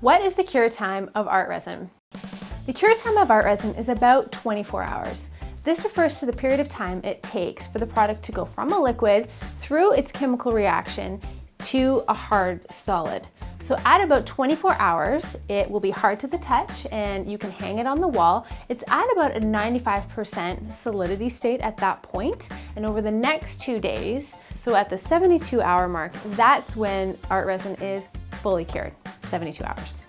What is the cure time of art resin? The cure time of art resin is about 24 hours. This refers to the period of time it takes for the product to go from a liquid through its chemical reaction to a hard solid. So at about 24 hours, it will be hard to the touch and you can hang it on the wall. It's at about a 95% solidity state at that point. And over the next two days, so at the 72 hour mark, that's when art resin is fully cured, 72 hours.